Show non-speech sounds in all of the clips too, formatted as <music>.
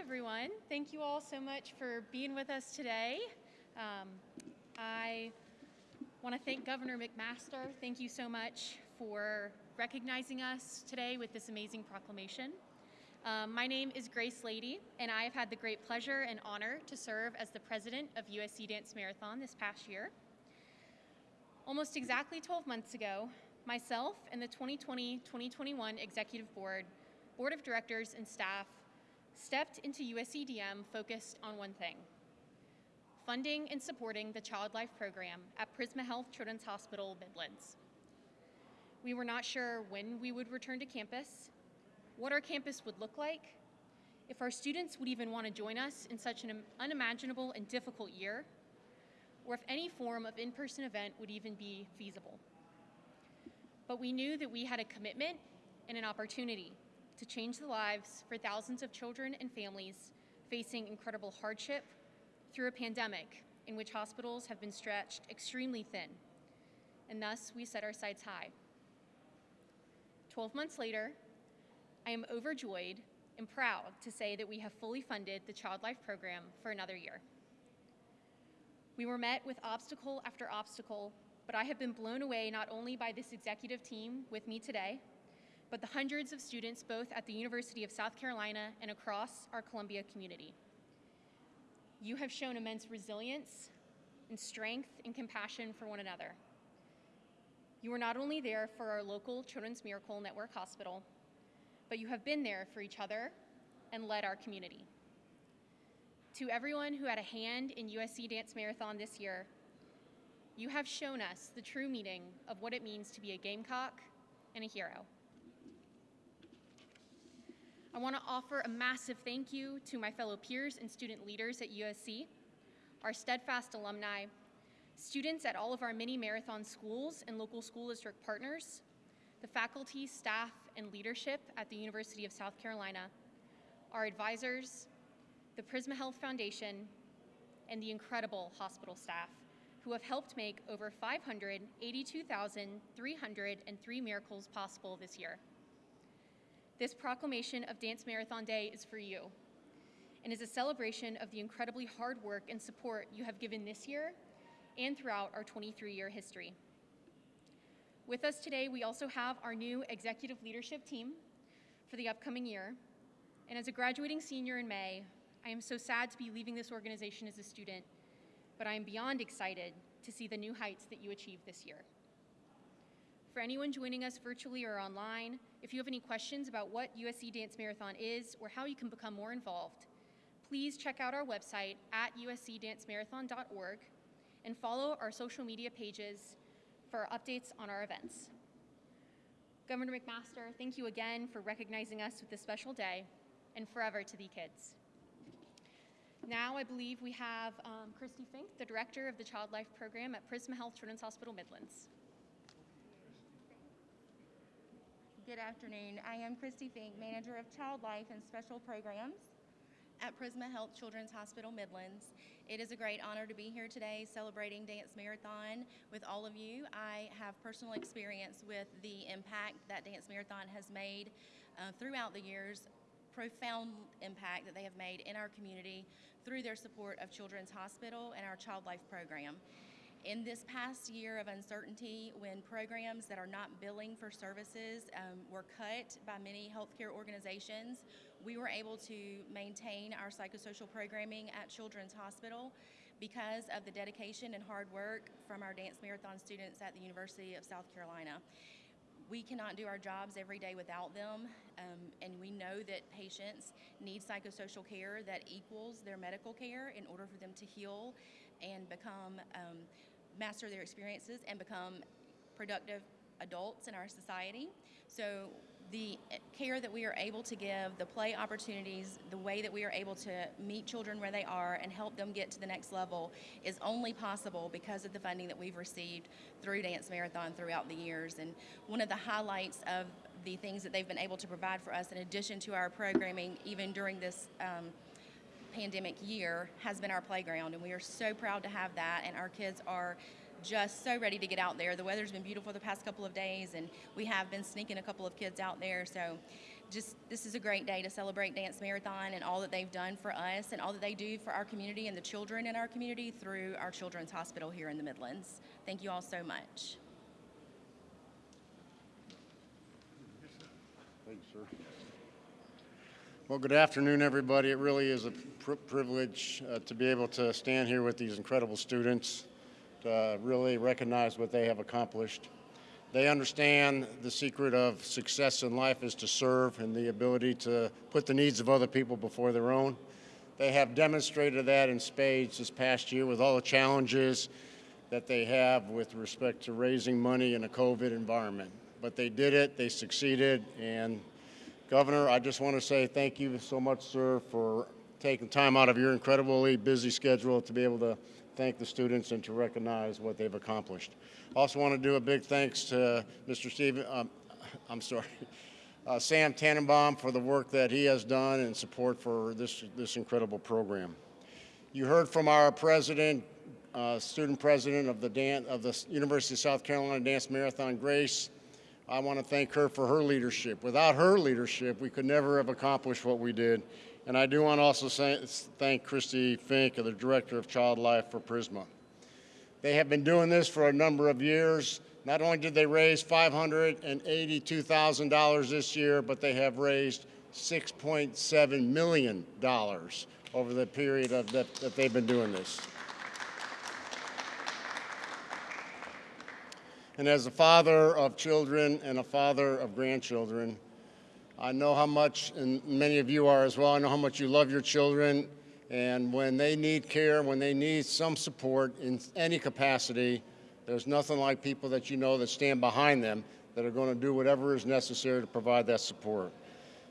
everyone. Thank you all so much for being with us today. Um, I want to thank Governor McMaster. Thank you so much for recognizing us today with this amazing proclamation. Um, my name is Grace Lady, and I have had the great pleasure and honor to serve as the president of USC Dance Marathon this past year. Almost exactly 12 months ago, myself and the 2020-2021 Executive Board, Board of Directors, and staff stepped into USCDM focused on one thing, funding and supporting the Child Life program at Prisma Health Children's Hospital, Midlands. We were not sure when we would return to campus, what our campus would look like, if our students would even want to join us in such an unimaginable and difficult year, or if any form of in-person event would even be feasible. But we knew that we had a commitment and an opportunity to change the lives for thousands of children and families facing incredible hardship through a pandemic in which hospitals have been stretched extremely thin. And thus, we set our sights high. 12 months later, I am overjoyed and proud to say that we have fully funded the Child Life program for another year. We were met with obstacle after obstacle, but I have been blown away not only by this executive team with me today, but the hundreds of students both at the University of South Carolina and across our Columbia community. You have shown immense resilience and strength and compassion for one another. You are not only there for our local Children's Miracle Network Hospital, but you have been there for each other and led our community. To everyone who had a hand in USC Dance Marathon this year, you have shown us the true meaning of what it means to be a Gamecock and a hero. I want to offer a massive thank you to my fellow peers and student leaders at USC, our steadfast alumni, students at all of our mini marathon schools and local school district partners, the faculty, staff, and leadership at the University of South Carolina, our advisors, the Prisma Health Foundation, and the incredible hospital staff who have helped make over 582,303 miracles possible this year. This proclamation of Dance Marathon Day is for you and is a celebration of the incredibly hard work and support you have given this year and throughout our 23-year history. With us today, we also have our new executive leadership team for the upcoming year. And as a graduating senior in May, I am so sad to be leaving this organization as a student, but I am beyond excited to see the new heights that you achieve this year. For anyone joining us virtually or online, if you have any questions about what USC Dance Marathon is or how you can become more involved, please check out our website at uscdancemarathon.org and follow our social media pages for updates on our events. Governor McMaster, thank you again for recognizing us with this special day and forever to the kids. Now I believe we have um, Christy Fink, the director of the Child Life Program at Prisma Health Children's Hospital Midlands. Good afternoon. I am Christy Fink, Manager of Child Life and Special Programs at Prisma Health Children's Hospital Midlands. It is a great honor to be here today celebrating Dance Marathon with all of you. I have personal experience with the impact that Dance Marathon has made uh, throughout the years, profound impact that they have made in our community through their support of Children's Hospital and our Child Life program. In this past year of uncertainty, when programs that are not billing for services um, were cut by many healthcare organizations, we were able to maintain our psychosocial programming at Children's Hospital because of the dedication and hard work from our Dance Marathon students at the University of South Carolina. We cannot do our jobs every day without them, um, and we know that patients need psychosocial care that equals their medical care in order for them to heal and become um, master their experiences and become productive adults in our society. So the care that we are able to give, the play opportunities, the way that we are able to meet children where they are and help them get to the next level is only possible because of the funding that we've received through Dance Marathon throughout the years. And one of the highlights of the things that they've been able to provide for us in addition to our programming, even during this um, pandemic year has been our playground and we are so proud to have that and our kids are just so ready to get out there. The weather's been beautiful the past couple of days and we have been sneaking a couple of kids out there so just this is a great day to celebrate Dance Marathon and all that they've done for us and all that they do for our community and the children in our community through our Children's Hospital here in the Midlands. Thank you all so much. Thank you, sir. Well, good afternoon, everybody. It really is a pri- privilege uh, to be able to stand here with these incredible students to really recognize what they have accomplished. They understand the secret of success in life is to serve and the ability to put the needs of other people before their own. They have demonstrated that in spades this past year with all the challenges that they have with respect to raising money in a COVID environment. But they did it, they succeeded, and Governor, I just want to say thank you so much, sir, for taking time out of your incredibly busy schedule to be able to thank the students and to recognize what they've accomplished. Also want to do a big thanks to Mr. Steven, um, I'm sorry, <laughs> uh, Sam Tenenbaum for the work that he has done and support for this, this incredible program. You heard from our president, uh, student president of the, Dan- of the University of South Carolina Dance Marathon, Grace. I want to thank her for her leadership. Without her leadership, we could never have accomplished what we did. And I do want to also say, thank Christy Fink, the Director of Child Life for Prisma. They have been doing this for a number of years. Not only did they raise $582,000 this year, but they have raised $6.7 million over the period of that, that they've been doing this. And as a father of children and a father of grandchildren, I know how much, and many of you are as well, I know how much you love your children. And when they need care, when they need some support in any capacity, there's nothing like people that you know that stand behind them that are going to do whatever is necessary to provide that support.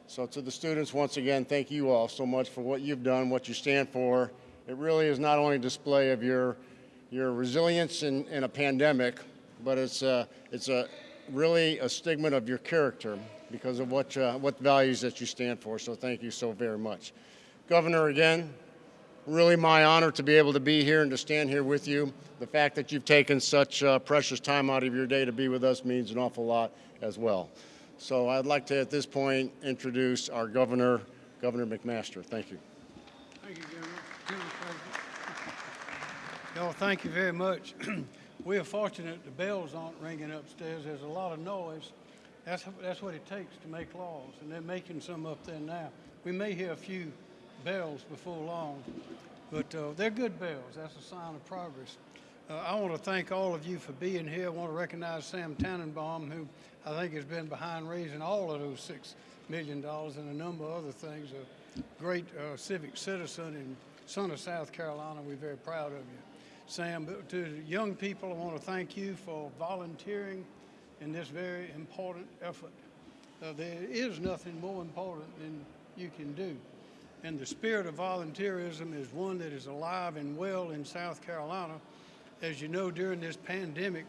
So to the students, once again, thank you all so much for what you've done, what you stand for. It really is not only a display of your, your resilience in, in a pandemic, but it's a, it's a really a stigma of your character because of what, uh, what values that you stand for. So thank you so very much. Governor, again, really my honor to be able to be here and to stand here with you. The fact that you've taken such uh, precious time out of your day to be with us means an awful lot as well. So I'd like to, at this point, introduce our governor, Governor McMaster. Thank you. Thank you, Governor. General thank you very much. <clears throat> We are fortunate the bells aren't ringing upstairs. There's a lot of noise. That's, that's what it takes to make laws, and they're making some up there now. We may hear a few bells before long, but uh, they're good bells. That's a sign of progress. Uh, I want to thank all of you for being here. I want to recognize Sam Tenenbaum, who I think has been behind raising all of those six million dollars and a number of other things. A great uh, civic citizen and son of South Carolina. We're very proud of you. Sam, but to young people, I want to thank you for volunteering in this very important effort. Uh, there is nothing more important than you can do. And the spirit of volunteerism is one that is alive and well in South Carolina. As you know, during this pandemic,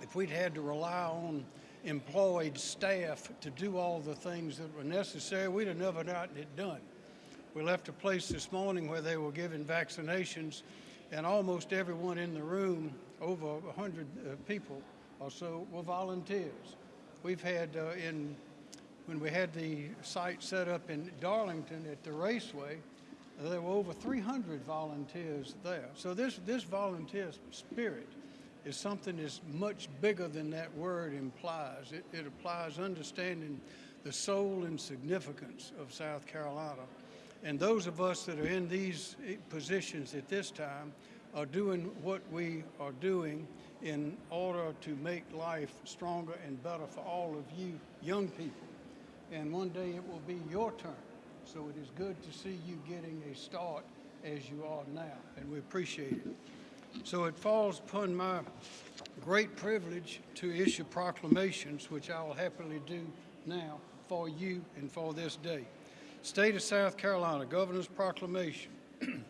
if we'd had to rely on employed staff to do all the things that were necessary, we'd have never gotten it done. We left a place this morning where they were giving vaccinations and almost everyone in the room, over 100 uh, people or so, were volunteers. We've had uh, in, when we had the site set up in Darlington at the Raceway, there were over 300 volunteers there. So this, this volunteer spirit is something that's much bigger than that word implies. It, it applies understanding the soul and significance of South Carolina. And those of us that are in these eh, positions at this time are doing what we are doing in order to make life stronger and better for all of you young people. And one day it will be your turn. So it is good to see you getting a start as you are now, and we appreciate it. So it falls upon my great privilege to issue proclamations, which I will happily do now for you and for this day. State of South Carolina Governor's Proclamation. <clears throat>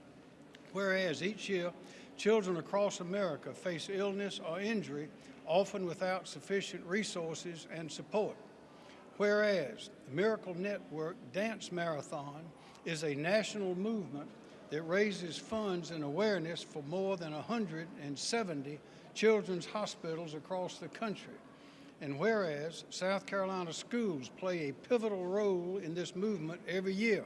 Whereas each year, children across America face illness or injury, often without sufficient resources and support. Whereas the Miracle Network Dance Marathon is a national movement that raises funds and awareness for more than 170 children's hospitals across the country. And whereas South Carolina schools play a pivotal role in this movement every year,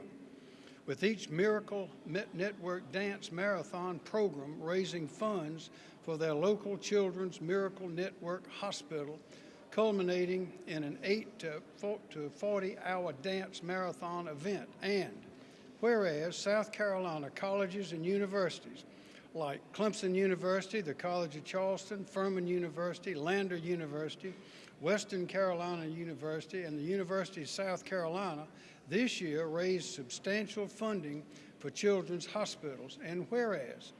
with each Miracle Network Dance Marathon program raising funds for their local Children's Miracle Network Hospital, culminating in an 8 to 40 hour dance marathon event. And whereas South Carolina colleges and universities like Clemson University, the College of Charleston, Furman University, Lander University, Western Carolina University, and the University of South Carolina this year raised substantial funding for children's hospitals. And whereas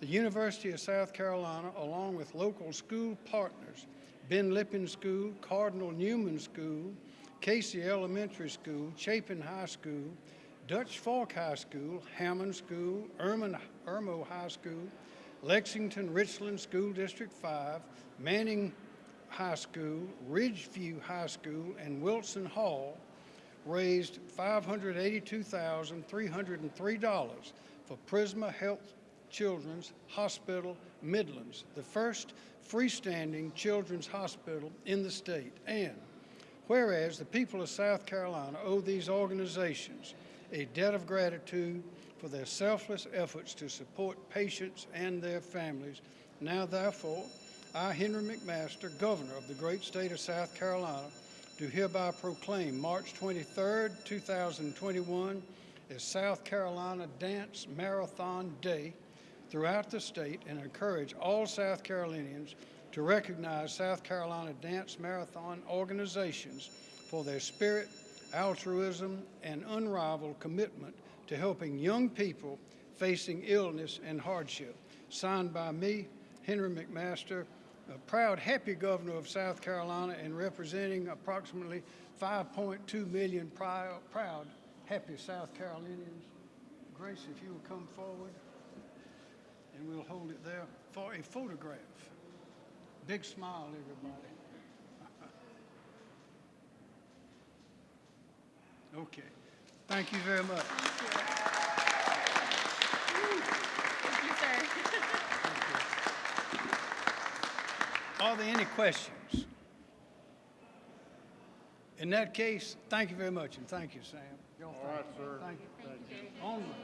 the University of South Carolina, along with local school partners, Ben Lippen School, Cardinal Newman School, Cayce Elementary School, Chapin High School, Dutch Fork High School, Hammond School, Erman, Irmo High School, Lexington Richland School District 5, Manning High School, Ridgeview High School, and Wilson Hall raised $582,303 for Prisma Health Children's Hospital Midlands, the first freestanding children's hospital in the state. And whereas the people of South Carolina owe these organizations a debt of gratitude for their selfless efforts to support patients and their families, now therefore, I, Henry McMaster, Governor of the great state of South Carolina, do hereby proclaim March 23rd, 2021 as South Carolina Dance Marathon Day. Throughout the state and encourage all South Carolinians to recognize South Carolina Dance Marathon organizations for their spirit, altruism, and unrivaled commitment to helping young people facing illness and hardship. Signed by me, Henry McMaster, a proud, happy governor of South Carolina and representing approximately 5.2 million proud, proud, happy South Carolinians. Grace, if you will come forward, and we'll hold it there for a photograph. Big smile, everybody. Okay. Thank you very much. Thank you, sir. Are there any questions? In that case, thank you very much, and thank you, Sam. All right, sir. Thank you. Onward.